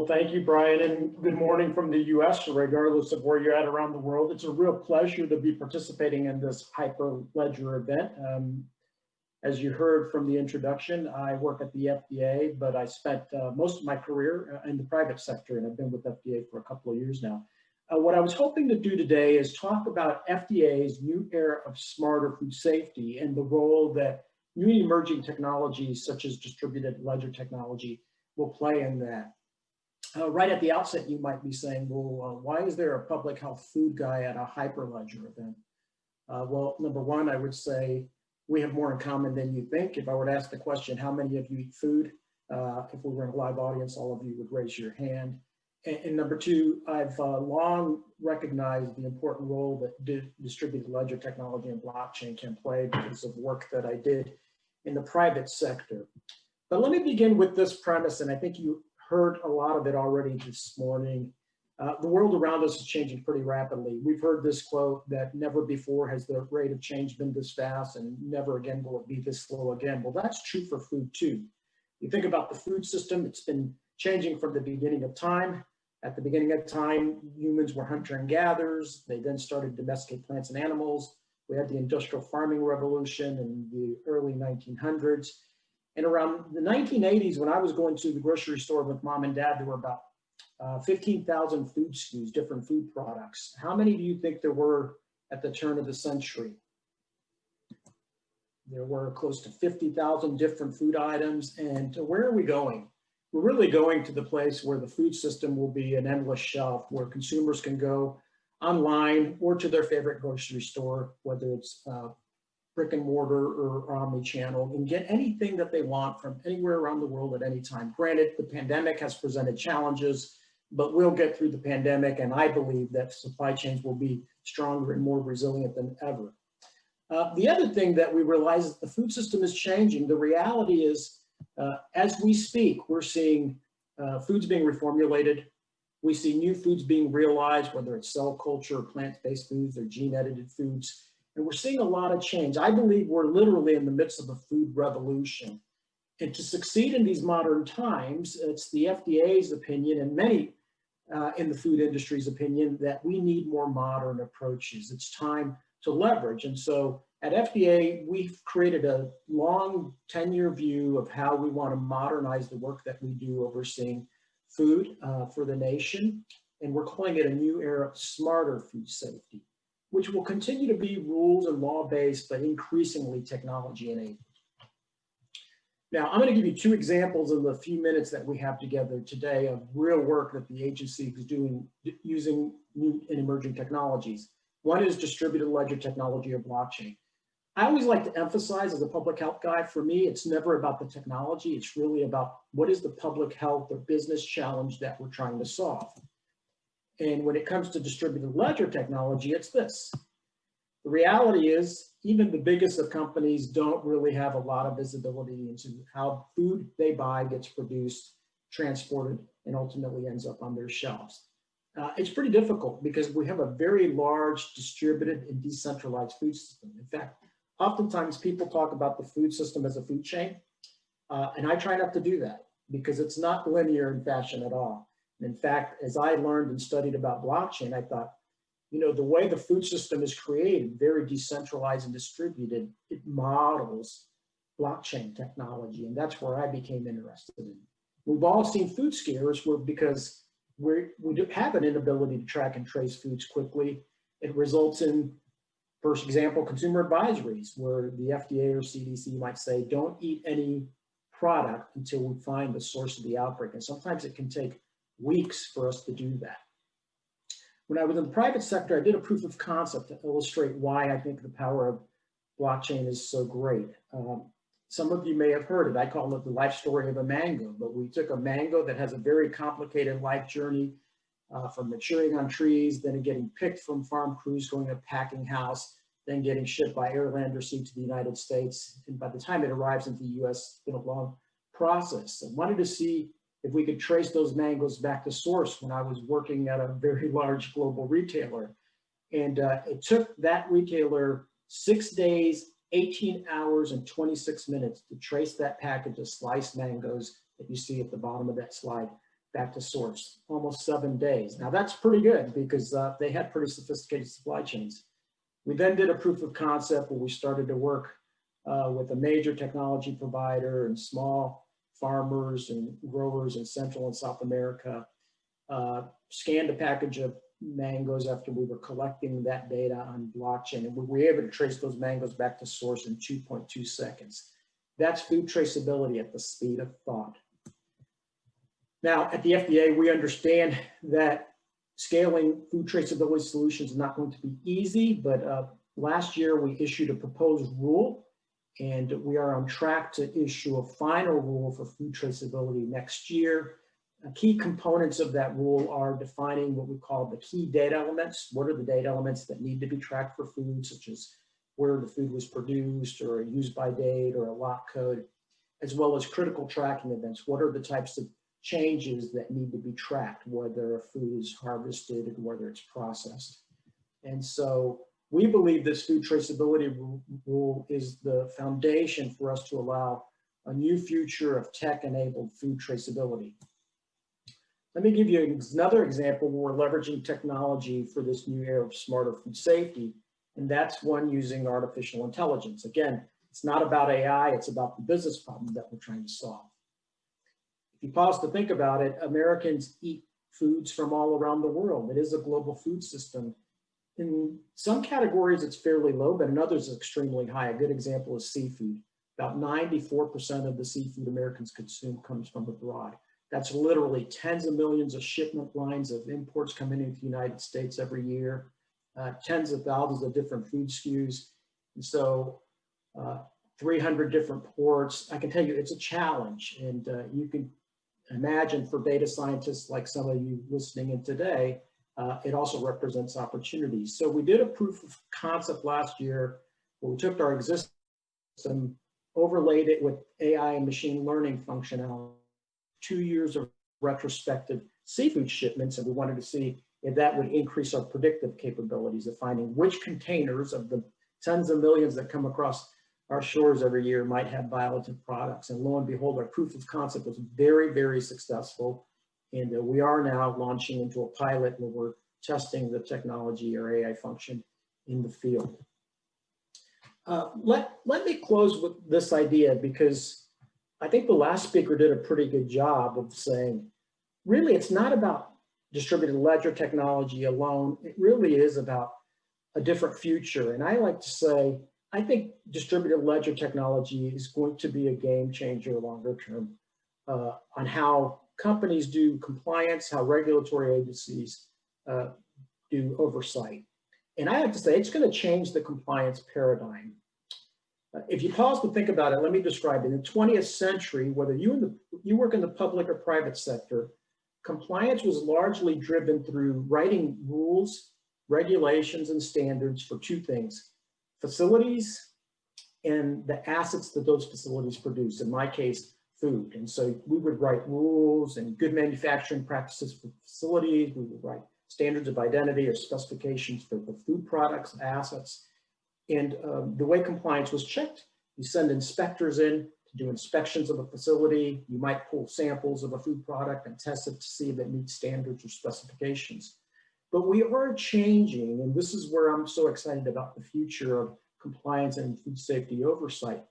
Well, thank you, Brian, and good morning from the U.S., regardless of where you're at around the world. It's a real pleasure to be participating in this Hyperledger event. Um, as you heard from the introduction, I work at the FDA, but I spent uh, most of my career uh, in the private sector, and I've been with FDA for a couple of years now. Uh, what I was hoping to do today is talk about FDA's new era of smarter food safety and the role that new emerging technologies such as distributed ledger technology will play in that. Uh, right at the outset, you might be saying, well, uh, why is there a public health food guy at a Hyperledger event? Uh, well, number one, I would say we have more in common than you think. If I were to ask the question, how many of you eat food? Uh, if we were in a live audience, all of you would raise your hand. And, and number two, I've uh, long recognized the important role that di distributed ledger technology and blockchain can play because of work that I did in the private sector. But let me begin with this premise, and I think you heard a lot of it already this morning. Uh, the world around us is changing pretty rapidly. We've heard this quote that never before has the rate of change been this fast and never again will it be this slow again. Well, that's true for food too. You think about the food system, it's been changing from the beginning of time. At the beginning of time, humans were hunter and gatherers. They then started domesticate plants and animals. We had the industrial farming revolution in the early 1900s. And around the 1980s, when I was going to the grocery store with mom and dad, there were about uh, 15,000 food SKUs, different food products. How many do you think there were at the turn of the century? There were close to 50,000 different food items. And where are we going? We're really going to the place where the food system will be an endless shelf where consumers can go online or to their favorite grocery store, whether it's uh, brick and mortar or omni-channel and get anything that they want from anywhere around the world at any time. Granted, the pandemic has presented challenges, but we'll get through the pandemic and I believe that supply chains will be stronger and more resilient than ever. Uh, the other thing that we realize is the food system is changing. The reality is, uh, as we speak, we're seeing uh, foods being reformulated. We see new foods being realized, whether it's cell culture, or plant-based foods, or gene-edited foods. And we're seeing a lot of change. I believe we're literally in the midst of a food revolution. And to succeed in these modern times, it's the FDA's opinion and many uh, in the food industry's opinion that we need more modern approaches. It's time to leverage. And so at FDA, we've created a long 10-year view of how we want to modernize the work that we do overseeing food uh, for the nation. And we're calling it a new era of smarter food safety which will continue to be rules and law-based, but increasingly technology-enabled. Now, I'm going to give you two examples in the few minutes that we have together today of real work that the agency is doing using new and emerging technologies. One is distributed ledger technology or blockchain. I always like to emphasize as a public health guy, for me, it's never about the technology. It's really about what is the public health or business challenge that we're trying to solve. And when it comes to distributed ledger technology, it's this. The reality is even the biggest of companies don't really have a lot of visibility into how food they buy gets produced, transported, and ultimately ends up on their shelves. Uh, it's pretty difficult because we have a very large distributed and decentralized food system. In fact, oftentimes people talk about the food system as a food chain, uh, and I try not to do that because it's not linear in fashion at all. In fact, as I learned and studied about blockchain, I thought, you know, the way the food system is created, very decentralized and distributed, it models blockchain technology. And that's where I became interested in. We've all seen food scares where because we we have an inability to track and trace foods quickly. It results in, for example, consumer advisories where the FDA or CDC might say, don't eat any product until we find the source of the outbreak. And sometimes it can take weeks for us to do that. When I was in the private sector, I did a proof of concept to illustrate why I think the power of blockchain is so great. Um, some of you may have heard it. I call it the life story of a mango, but we took a mango that has a very complicated life journey uh, from maturing on trees, then getting picked from farm crews, going to packing house, then getting shipped by air, land, or sea to the United States. And by the time it arrives into the US, it's been a long process. I wanted to see if we could trace those mangoes back to source when I was working at a very large global retailer. And uh, it took that retailer six days, 18 hours and 26 minutes to trace that package of sliced mangoes that you see at the bottom of that slide back to source, almost seven days. Now that's pretty good because uh, they had pretty sophisticated supply chains. We then did a proof of concept where we started to work uh, with a major technology provider and small farmers and growers in Central and South America, uh, scanned a package of mangoes after we were collecting that data on blockchain and we were able to trace those mangoes back to source in 2.2 seconds. That's food traceability at the speed of thought. Now, at the FDA, we understand that scaling food traceability solutions is not going to be easy, but uh, last year we issued a proposed rule and we are on track to issue a final rule for food traceability next year. Uh, key components of that rule are defining what we call the key data elements. What are the data elements that need to be tracked for food, such as where the food was produced or a use by date or a lot code, as well as critical tracking events. What are the types of changes that need to be tracked, whether a food is harvested and whether it's processed. And so we believe this food traceability rule is the foundation for us to allow a new future of tech-enabled food traceability. Let me give you another example where we're leveraging technology for this new era of smarter food safety, and that's one using artificial intelligence. Again, it's not about AI, it's about the business problem that we're trying to solve. If you pause to think about it, Americans eat foods from all around the world. It is a global food system. In some categories, it's fairly low, but in others, it's extremely high. A good example is seafood. About 94% of the seafood Americans consume comes from abroad. That's literally tens of millions of shipment lines of imports coming into the United States every year, uh, tens of thousands of different food SKUs. And so uh, 300 different ports. I can tell you it's a challenge and uh, you can imagine for data scientists like some of you listening in today, uh, it also represents opportunities. So we did a proof of concept last year where we took our existing system, overlaid it with AI and machine learning functionality, two years of retrospective seafood shipments, and we wanted to see if that would increase our predictive capabilities of finding which containers of the tens of millions that come across our shores every year might have violative products. And lo and behold, our proof of concept was very, very successful. And uh, we are now launching into a pilot where we're testing the technology or AI function in the field. Uh, let, let me close with this idea because I think the last speaker did a pretty good job of saying, really, it's not about distributed ledger technology alone. It really is about a different future. And I like to say, I think distributed ledger technology is going to be a game changer longer term uh, on how companies do compliance, how regulatory agencies uh, do oversight. And I have to say, it's going to change the compliance paradigm. Uh, if you pause to think about it, let me describe it. In the 20th century, whether you, in the, you work in the public or private sector, compliance was largely driven through writing rules, regulations, and standards for two things, facilities and the assets that those facilities produce, in my case, food. And so we would write rules and good manufacturing practices for facilities. We would write standards of identity or specifications for the food products, assets. And um, the way compliance was checked, you send inspectors in to do inspections of a facility. You might pull samples of a food product and test it to see if it meets standards or specifications. But we are changing, and this is where I'm so excited about the future of compliance and food safety oversight,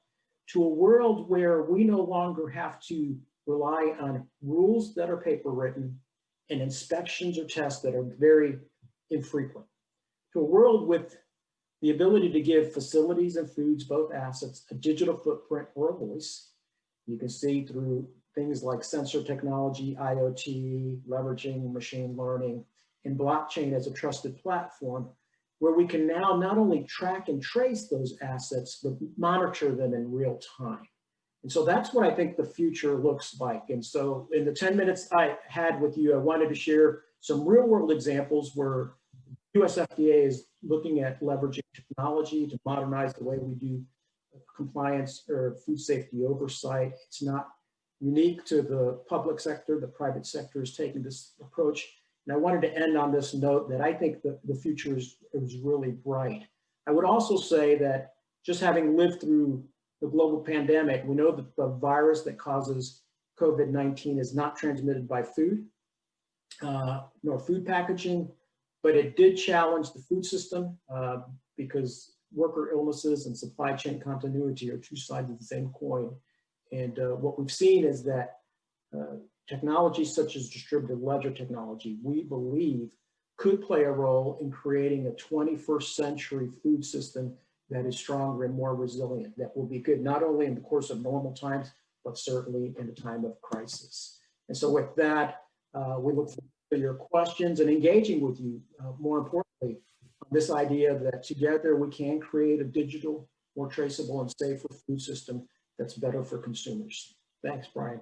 to a world where we no longer have to rely on rules that are paper written and inspections or tests that are very infrequent. To a world with the ability to give facilities and foods, both assets, a digital footprint or a voice. You can see through things like sensor technology, IoT, leveraging machine learning, and blockchain as a trusted platform where we can now not only track and trace those assets, but monitor them in real time. And so that's what I think the future looks like. And so in the 10 minutes I had with you, I wanted to share some real world examples where US FDA is looking at leveraging technology to modernize the way we do compliance or food safety oversight. It's not unique to the public sector, the private sector is taking this approach. And I wanted to end on this note that I think that the future is, is really bright. I would also say that just having lived through the global pandemic, we know that the virus that causes COVID-19 is not transmitted by food uh, nor food packaging, but it did challenge the food system uh, because worker illnesses and supply chain continuity are two sides of the same coin. And uh, what we've seen is that uh, technologies such as distributed ledger technology, we believe could play a role in creating a 21st century food system that is stronger and more resilient, that will be good not only in the course of normal times, but certainly in a time of crisis. And so with that, uh, we look forward to your questions and engaging with you, uh, more importantly, this idea that together we can create a digital, more traceable and safer food system that's better for consumers. Thanks, Brian.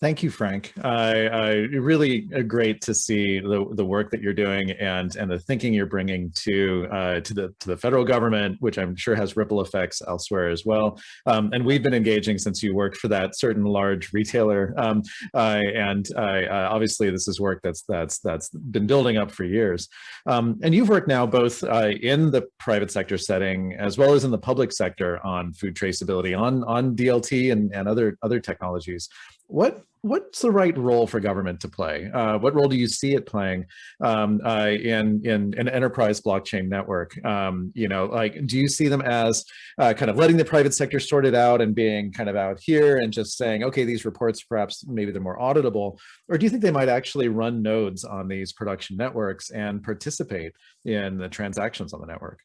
Thank you, Frank. I, I really great to see the, the work that you're doing and and the thinking you're bringing to uh, to the to the federal government, which I'm sure has ripple effects elsewhere as well. Um, and we've been engaging since you worked for that certain large retailer. Um, uh, and uh, obviously, this is work that's that's that's been building up for years. Um, and you've worked now both uh, in the private sector setting as well as in the public sector on food traceability, on on DLT and and other other technologies. What what's the right role for government to play? Uh, what role do you see it playing um, uh, in, in an enterprise blockchain network? Um, you know, like, do you see them as uh, kind of letting the private sector sort it out and being kind of out here and just saying, okay, these reports, perhaps maybe they're more auditable, or do you think they might actually run nodes on these production networks and participate in the transactions on the network?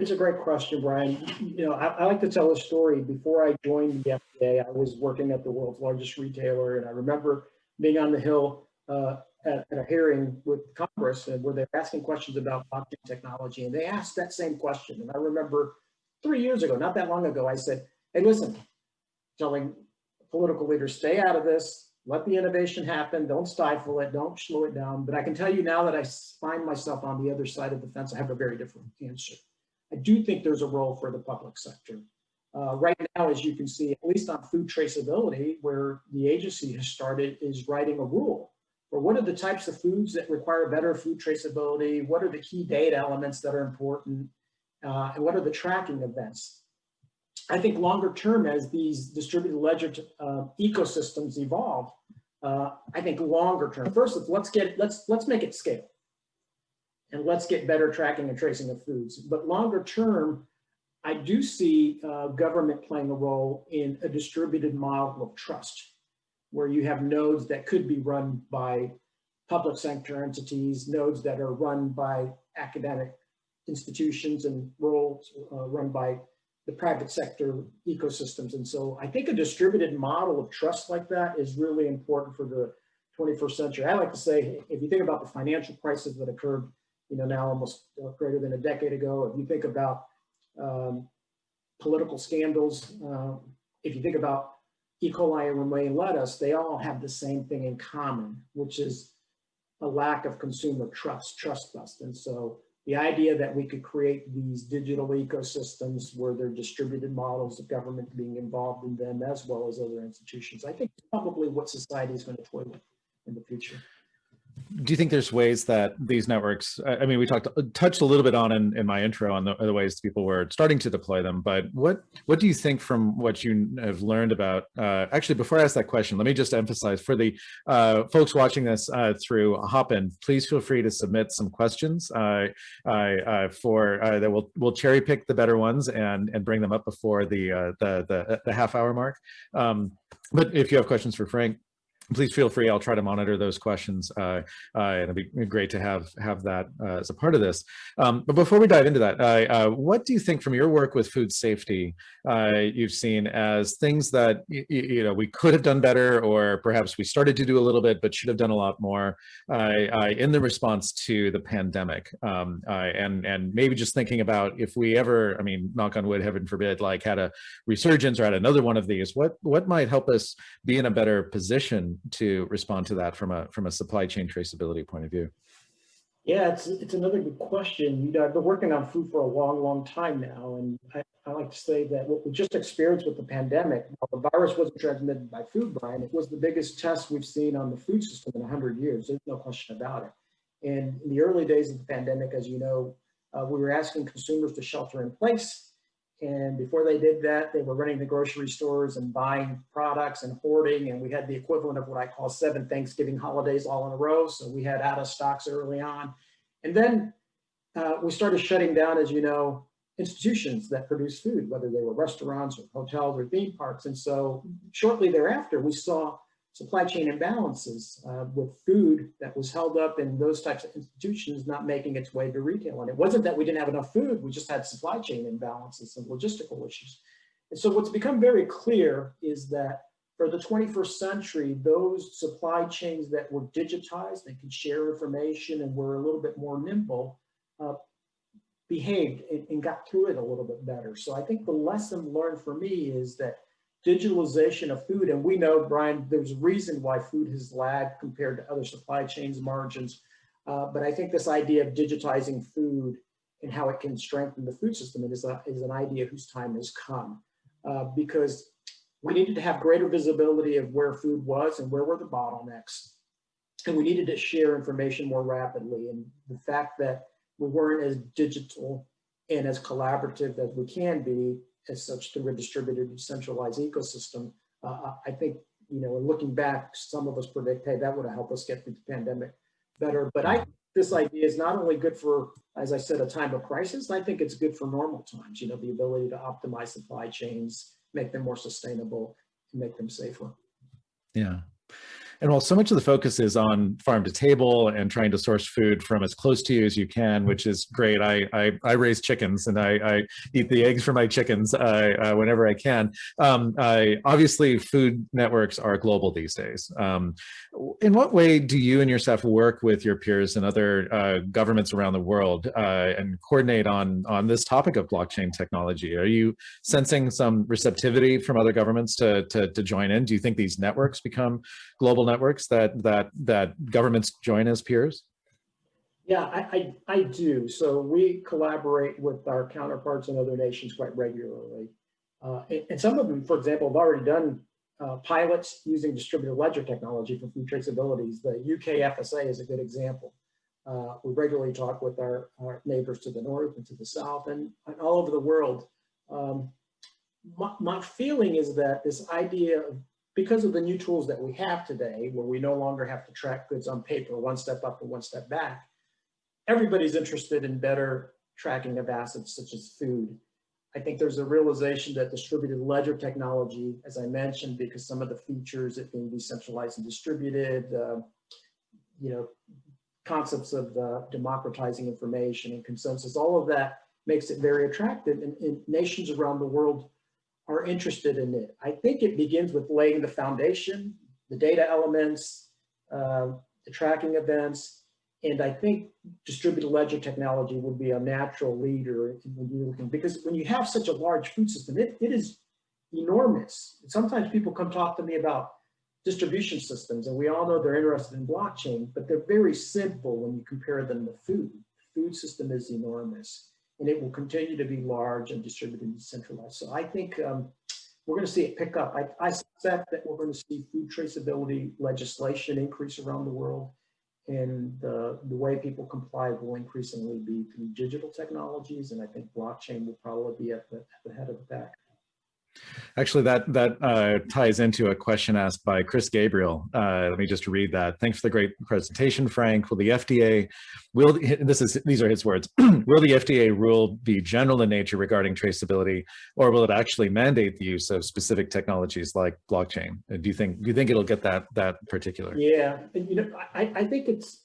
It's a great question, Brian. You know, I, I, like to tell a story. Before I joined the FDA, I was working at the world's largest retailer, and I remember being on the Hill uh, at, at, a hearing with Congress, and where they're asking questions about blockchain technology, and they asked that same question. And I remember three years ago, not that long ago, I said, "Hey, listen," telling political leaders, "Stay out of this. Let the innovation happen. Don't stifle it. Don't slow it down." But I can tell you now that I find myself on the other side of the fence, I have a very different answer. I do think there's a role for the public sector. Uh, right now, as you can see, at least on food traceability, where the agency has started is writing a rule for what are the types of foods that require better food traceability, what are the key data elements that are important, uh, and what are the tracking events. I think longer term, as these distributed ledger uh, ecosystems evolve, uh, I think longer term, first, let's get, let's, let's make it scale and let's get better tracking and tracing of foods. But longer term, I do see uh, government playing a role in a distributed model of trust, where you have nodes that could be run by public sector entities, nodes that are run by academic institutions and roles uh, run by the private sector ecosystems. And so I think a distributed model of trust like that is really important for the 21st century. I like to say, if you think about the financial crisis that occurred you know, now almost greater than a decade ago. If you think about um, political scandals, uh, if you think about E. coli and romaine lettuce, they all have the same thing in common, which is a lack of consumer trust, trust bust. And so the idea that we could create these digital ecosystems where there are distributed models of government being involved in them as well as other institutions, I think probably what society is going to toy with in the future do you think there's ways that these networks, I mean, we talked, touched a little bit on in, in my intro on the, the, ways people were starting to deploy them, but what, what do you think from what you have learned about, uh, actually, before I ask that question, let me just emphasize for the uh, folks watching this uh, through Hopin, please feel free to submit some questions uh, uh, for, uh, that we'll, we'll cherry pick the better ones and, and bring them up before the, the, the, the half hour mark. Um, but if you have questions for Frank, please feel free. I'll try to monitor those questions. Uh, uh, and it'd be great to have have that uh, as a part of this. Um, but before we dive into that, uh, what do you think from your work with food safety uh, you've seen as things that you know we could have done better, or perhaps we started to do a little bit but should have done a lot more in the response to the pandemic? Um, and and maybe just thinking about if we ever, I mean, knock on wood, heaven forbid, like had a resurgence or had another one of these, what what might help us be in a better position to respond to that from a from a supply chain traceability point of view? Yeah, it's it's another good question. You know, I've been working on food for a long, long time now, and I, I like to say that what we just experienced with the pandemic, the virus wasn't transmitted by food, Brian. It was the biggest test we've seen on the food system in 100 years. There's no question about it. And in the early days of the pandemic, as you know, uh, we were asking consumers to shelter in place, And before they did that, they were running the grocery stores and buying products and hoarding. And we had the equivalent of what I call seven Thanksgiving holidays all in a row. So we had out of stocks early on. And then uh, we started shutting down, as you know, institutions that produce food, whether they were restaurants or hotels or theme parks. And so shortly thereafter, we saw supply chain imbalances uh, with food that was held up in those types of institutions not making its way to retail. And it wasn't that we didn't have enough food, we just had supply chain imbalances and logistical issues. And so what's become very clear is that for the 21st century, those supply chains that were digitized, they could share information and were a little bit more nimble, uh, behaved and, and got through it a little bit better. So I think the lesson learned for me is that digitalization of food, and we know, Brian, there's a reason why food has lagged compared to other supply chains margins. Uh, but I think this idea of digitizing food and how it can strengthen the food system is, a, is an idea whose time has come. Uh, because we needed to have greater visibility of where food was and where were the bottlenecks. And we needed to share information more rapidly. And the fact that we weren't as digital and as collaborative as we can be as such through a distributed decentralized ecosystem. Uh, I think, you know, looking back, some of us predict, hey, that would have helped us get through the pandemic better. But I, this idea is not only good for, as I said, a time of crisis, I think it's good for normal times, you know, the ability to optimize supply chains, make them more sustainable, and make them safer. Yeah. And while so much of the focus is on farm to table and trying to source food from as close to you as you can, which is great. I I, I raise chickens and I, I eat the eggs for my chickens uh, uh, whenever I can. Um, I, obviously, food networks are global these days. Um, in what way do you and your staff work with your peers and other uh, governments around the world uh, and coordinate on on this topic of blockchain technology? Are you sensing some receptivity from other governments to to, to join in? Do you think these networks become global networks that that that governments join as peers? Yeah, I, I, I do. So we collaborate with our counterparts in other nations quite regularly. Uh, and, and, some of them, for example, have already done uh, pilots using distributed ledger technology for food traceabilities. The UK FSA is a good example. Uh, we regularly talk with our, our, neighbors to the north and to the south and, and all over the world. Um, my, my, feeling is that this idea of because of the new tools that we have today, where we no longer have to track goods on paper, one step up and one step back, everybody's interested in better tracking of assets such as food. I think there's a realization that distributed ledger technology, as I mentioned, because some of the features, it being decentralized and distributed, uh, you know, concepts of uh, democratizing information and consensus, all of that makes it very attractive. And, and nations around the world are interested in it. I think it begins with laying the foundation, the data elements, uh, the tracking events, and I think distributed ledger technology would be a natural leader when you're looking, because when you have such a large food system, it, it is enormous. Sometimes people come talk to me about distribution systems, and we all know they're interested in blockchain, but they're very simple when you compare them to food. The food system is enormous and it will continue to be large and distributed and decentralized. So I think um, we're going to see it pick up. I, I suspect that we're going to see food traceability legislation increase around the world and the, the way people comply will increasingly be through digital technologies. And I think blockchain will probably be at the, at the head of the pack. Actually, that that uh, ties into a question asked by Chris Gabriel. Uh, let me just read that. Thanks for the great presentation, Frank. Will the FDA, will this is these are his words, will the FDA rule be general in nature regarding traceability, or will it actually mandate the use of specific technologies like blockchain? Uh, do you think do you think it'll get that that particular? Yeah, you know, I, I think it's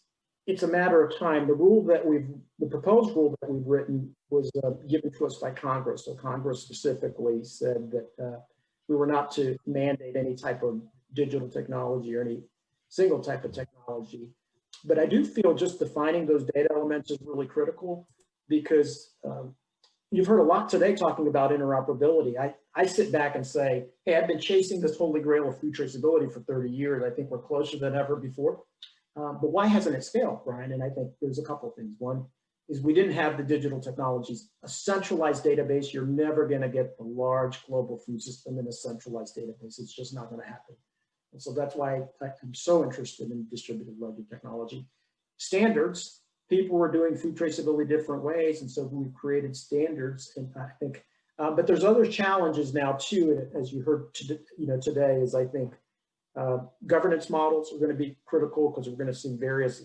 it's a matter of time. The rule that we've, the proposed rule that we've written was uh, given to us by Congress. So Congress specifically said that uh, we were not to mandate any type of digital technology or any single type of technology. But I do feel just defining those data elements is really critical because um, you've heard a lot today talking about interoperability. I, I sit back and say, hey, I've been chasing this holy grail of food traceability for 30 years. I think we're closer than ever before. Um, but why hasn't it scaled, Brian? And I think there's a couple of things. One is we didn't have the digital technologies. A centralized database, you're never going to get the large global food system in a centralized database. It's just not going to happen. And so that's why I'm so interested in distributed ledger technology. Standards, people were doing food traceability different ways. And so we've created standards. And I think Uh, but there's other challenges now too, as you heard, you know, today is I think uh, governance models are going to be critical because we're going to see various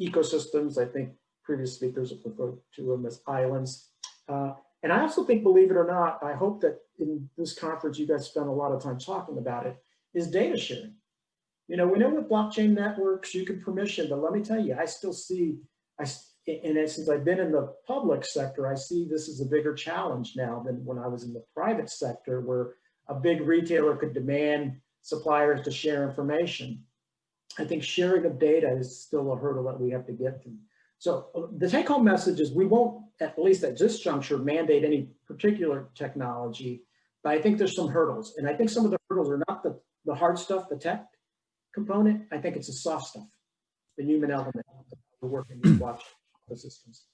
ecosystems. I think previous speakers have referred to them as islands. Uh, and I also think, believe it or not, I hope that in this conference, you guys spent a lot of time talking about it, is data sharing. You know, we know with blockchain networks, you can permission, but let me tell you, I still see, I, and since I've been in the public sector, I see this as a bigger challenge now than when I was in the private sector, where a big retailer could demand suppliers to share information. I think sharing of data is still a hurdle that we have to get through. So the take home message is we won't, at least at this juncture, mandate any particular technology, but I think there's some hurdles. And I think some of the hurdles are not the, the hard stuff, the tech component. I think it's the soft stuff, the human element of working with watch systems.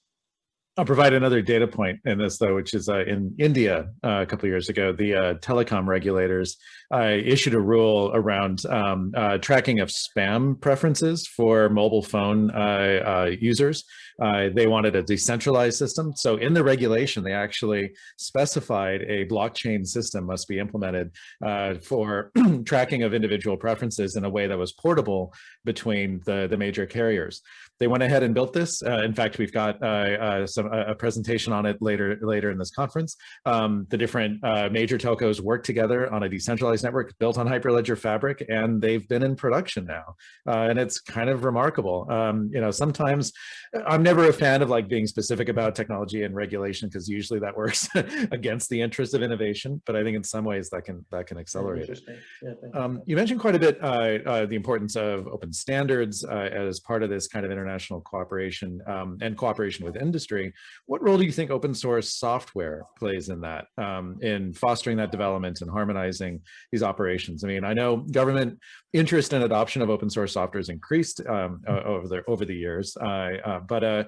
I'll provide another data point in this, though, which is uh, in India uh, a couple of years ago, the uh, telecom regulators uh, issued a rule around um, uh, tracking of spam preferences for mobile phone uh, they wanted a decentralized system. So in the regulation, they actually specified a blockchain system must be implemented for tracking of individual preferences in a way that was portable between the, the major carriers. They went ahead and built this. in fact, we've got some a, presentation on it later later in this conference. Um, the different uh, major telcos work together on a decentralized network built on Hyperledger Fabric, and they've been in production now. Uh, and it's kind of remarkable. Um, you know, sometimes I'm never a fan of like being specific about technology and regulation because usually that works against the interest of innovation. But I think in some ways that can that can accelerate it. Yeah, um, you mentioned quite a bit uh, uh, the importance of open standards uh, as part of this kind of international cooperation um, and cooperation with industry. What role do you think open source software plays in that, um, in fostering that development and harmonizing these operations? I mean, I know government interest and adoption of open source software has increased um, over the over the years, uh, uh, but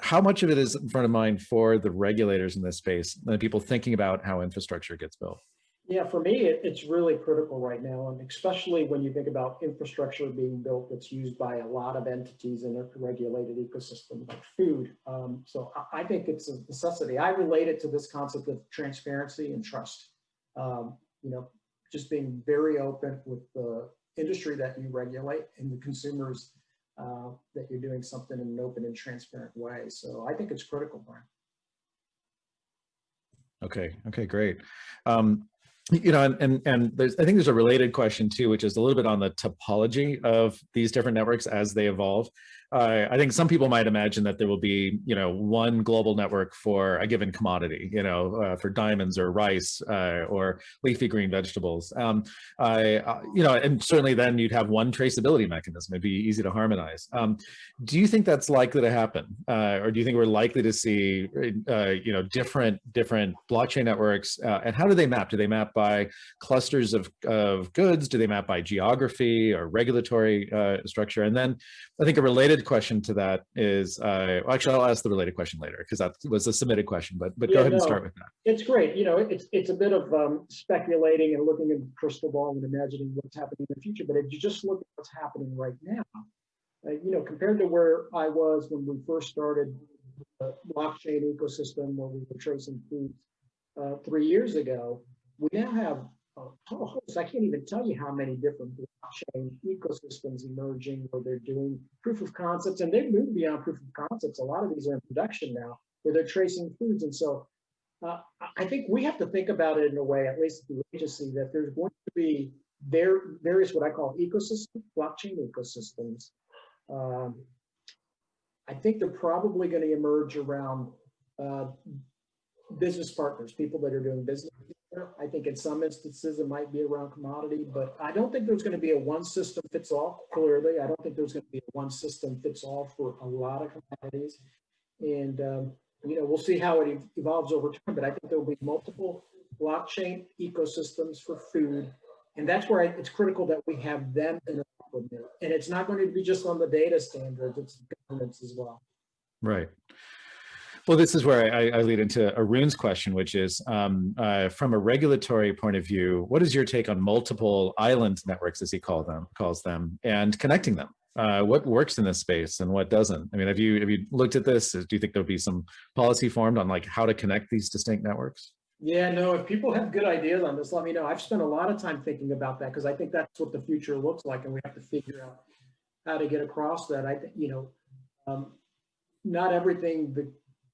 how much of it is in front of mind for the regulators in this space and people thinking about how infrastructure gets built? Yeah, for me, it, it's really critical right now, and especially when you think about infrastructure being built that's used by a lot of entities in a regulated ecosystem like food. Um, so I, I, think it's a necessity. I relate it to this concept of transparency and trust. Um, you know, just being very open with the industry that you regulate and the consumers uh, that you're doing something in an open and transparent way. So I think it's critical, Brian. Okay. Okay, great. Um, you know, and, and, and there's, I think there's a related question too, which is a little bit on the topology of these different networks as they evolve. I think some people might imagine that there will be, you know, one global network for a given commodity, you know, uh, for diamonds or rice uh, or leafy green vegetables. Um, I, uh, you know, and certainly then you'd have one traceability mechanism. It'd be easy to harmonize. Um, do you think that's likely to happen, uh, or do you think we're likely to see, uh, you know, different different blockchain networks? and how do they map? Do they map by clusters of of goods? Do they map by geography or regulatory structure? And then I think a related question to that is, uh, actually, I'll ask the related question later because that was a submitted question, but but yeah, go ahead no, and start with that. It's great. You know, it's it's a bit of um, speculating and looking in the crystal ball and imagining what's happening in the future. But if you just look at what's happening right now, uh, you know, compared to where I was when we first started the blockchain ecosystem where we were tracing foods uh, three years ago, we now have oh, I can't even tell you how many different blockchain ecosystems emerging where they're doing proof of concepts and they've moved beyond proof of concepts. A lot of these are in production now where they're tracing foods. And so uh, I think we have to think about it in a way, at least the agency, that there's going to be there various what I call ecosystems, blockchain ecosystems. Um, I think they're probably going to emerge around uh, business partners, people that are doing business I think in some instances it might be around commodity, but I don't think there's going to be a one system fits all. Clearly, I don't think there's going to be a one system fits all for a lot of commodities. And, um, you know, we'll see how it evolves over time, but I think there will be multiple blockchain ecosystems for food. And that's where it's critical that we have them in and it's not going to be just on the data standards, it's governance as well. Right. Well, this is where I, I lead into Arun's question, which is um, uh, from a regulatory point of view, what is your take on multiple island networks, as he call them, calls them, and connecting them? Uh, what works in this space and what doesn't? I mean, have you have you looked at this? Do you think there'll be some policy formed on like how to connect these distinct networks? Yeah, no, if people have good ideas on this, let me know. I've spent a lot of time thinking about that because I think that's what the future looks like and we have to figure out how to get across that. I think, you know, um, not everything the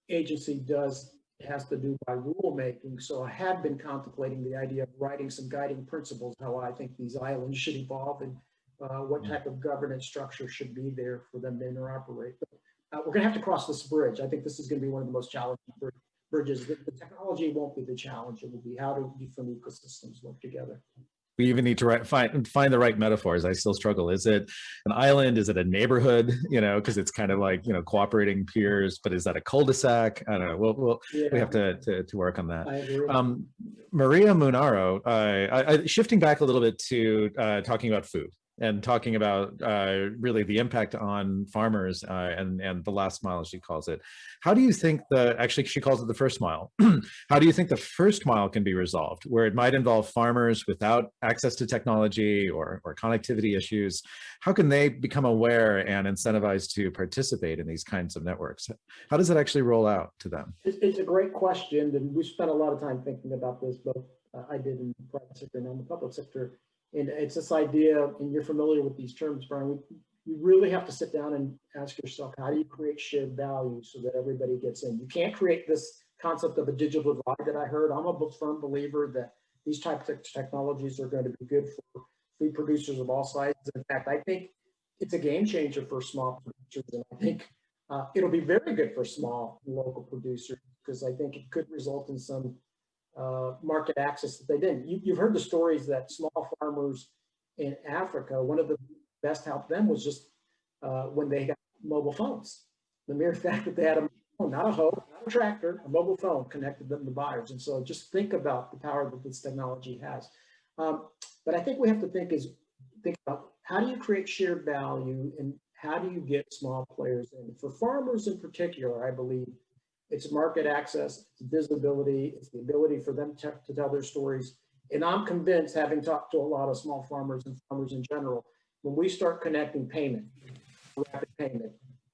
agency does has to do by rulemaking. So I have been contemplating the idea of writing some guiding principles, how I think these islands should evolve and uh, what type of governance structure should be there for them to interoperate. But uh, we're gonna have to cross this bridge. I think this is gonna be one of the most challenging br- bridges. The, the technology won't be the challenge. It will be how do different ecosystems work together. We even need to write, find find the right metaphors. I still struggle. Is it an island? Is it a neighborhood? You know, because it's kind of like you know cooperating peers. But is that a cul-de-sac? I don't know. We'll, we'll we have to, to to work on that. Um, Maria Munaro, uh, I, I, shifting back a little bit to uh, talking about food and talking about uh, really the impact on farmers uh, and and the last mile, she calls it. How do you think the actually she calls it the first mile? How do you think the first mile can be resolved, where it might involve farmers without access to technology or or connectivity issues? How can they become aware and incentivized to participate in these kinds of networks? How does it actually roll out to them? It's, it's a great question, and we spent a lot of time thinking about this, both uh, I did in the private sector and in the public sector. And it's this idea, and you're familiar with these terms, Brian, we- you really have to sit down and ask yourself, how do you create shared value so that everybody gets in? You can't create this concept of a digital divide that I heard. I'm a firm believer that these types of technologies are going to be good for food producers of all sizes. In fact, I think it's a game changer for small producers, and I think uh, it'll be very good for small local producers because I think it could result in some uh, market access that they didn't. You, you've heard the stories that small farmers in Africa, one of the best help them was just uh, when they got mobile phones. The mere fact that they had a phone, not a hoe, not a tractor, a mobile phone connected them to buyers. And so just think about the power that this technology has. Um, but I think we have to think is think about how do you create shared value and how do you get small players in? For farmers in particular, I believe it's market access, it's visibility, it's the ability for them to, to tell their stories. And I'm convinced, having talked to a lot of small farmers and farmers in general, when we start connecting payment, rapid payment,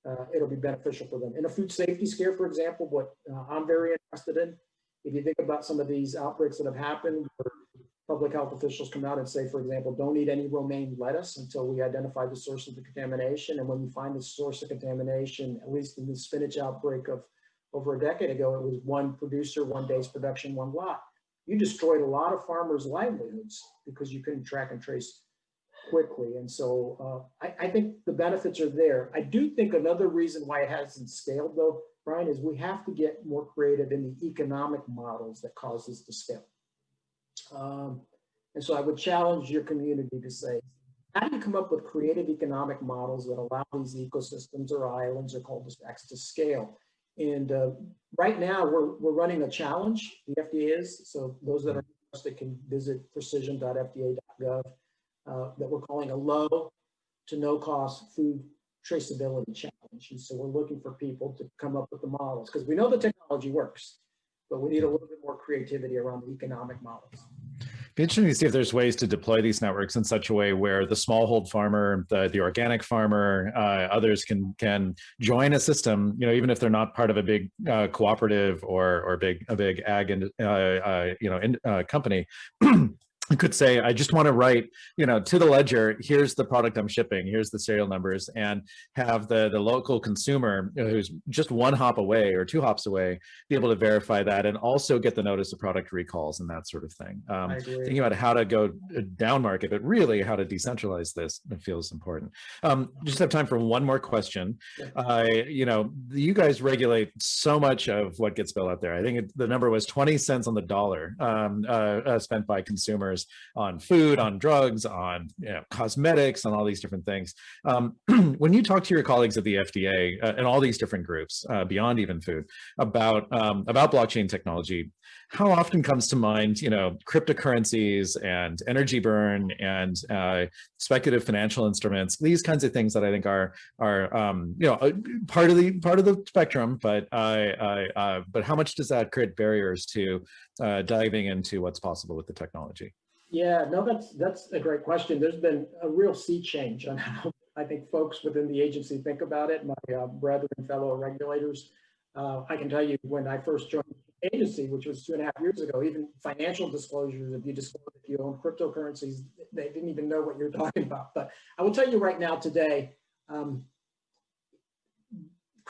uh, it'll be beneficial for them. In a food safety scare, for example, what uh, I'm very interested in, if you think about some of these outbreaks that have happened, where public health officials come out and say, for example, don't eat any romaine lettuce until we identify the source of the contamination. And when you find the source of contamination, at least in the spinach outbreak of over a decade ago, it was one producer, one day's production, one lot. You destroyed a lot of farmers' livelihoods because you couldn't track and trace quickly. And so uh, I, I think the benefits are there. I do think another reason why it hasn't scaled though, Brian, is we have to get more creative in the economic models that cause this to scale. Um, and so I would challenge your community to say, how do you come up with creative economic models that allow these ecosystems or islands or cul-de-sacs to scale? And uh, right now we're, we're running a challenge, the FDA is, so those that are interested can visit precision.fda.gov uh, that we're calling a low to no cost food traceability challenge. And so we're looking for people to come up with the models because we know the technology works, but we need a little bit more creativity around the economic models. Be interesting to see if there's ways to deploy these networks in such a way where the smallhold farmer, the, the organic farmer, uh, others can can join a system. You know, even if they're not part of a big uh, cooperative or or big a big ag and uh, uh, you know in, uh, company. could say, I just want to write, you know, to the ledger, here's the product I'm shipping, here's the serial numbers, and have the, the local consumer who's just one hop away or two hops away, be able to verify that and also get the notice of product recalls and that sort of thing. Um, thinking about how to go down market, but really how to decentralize this feels important. Um, just have time for one more question. Uh, you know, you guys regulate so much of what gets built out there. I think it, the number was 20 cents on the dollar um, uh, uh, spent by consumers on food, on drugs, on you know, cosmetics, on all these different things. Um, when you talk to your colleagues at the FDA uh, and all these different groups, uh, beyond even food, about um, about blockchain technology, how often comes to mind, you know, cryptocurrencies and energy burn and uh, speculative financial instruments, these kinds of things that I think are are um, you know part of the part of the spectrum, but I, I but how much does that create barriers to uh, diving into what's possible with the technology? Yeah, no, that's that's a great question. There's been a real sea change on how I think folks within the agency think about it. My uh, brethren, fellow regulators, uh, I can tell you when I first joined the agency, which was two and a half years ago, even financial disclosures, if you disclose, if you own cryptocurrencies, they didn't even know what you're talking about. But I will tell you right now today, um,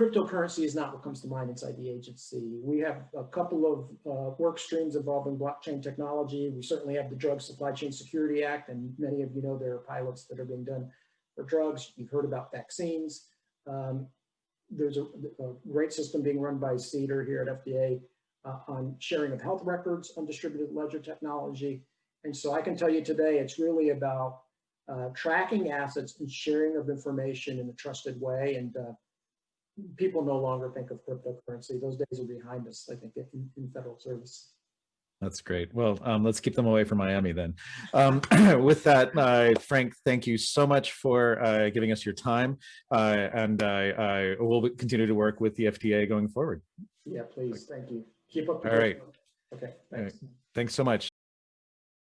cryptocurrency is not what comes to mind inside the agency. We have a couple of uh, work streams involving blockchain technology. We certainly have the Drug Supply Chain Security Act, and many of you know there are pilots that are being done for drugs. You've heard about vaccines. Um, there's a, a great system being run by CDER here at FDA uh, on sharing of health records on distributed ledger technology. And so I can tell you today, it's really about uh, tracking assets and sharing of information in a trusted way. And uh, people no longer think of cryptocurrency. Those days are behind us, I think, in, in federal service. That's great. Well, um, let's keep them away from Miami then. Um, with that, uh, Frank, thank you so much for uh, giving us your time. Uh, and I, I will continue to work with the FDA going forward. Yeah, please. Thank you. Keep up. the All good work. Okay, All right. Thanks so much.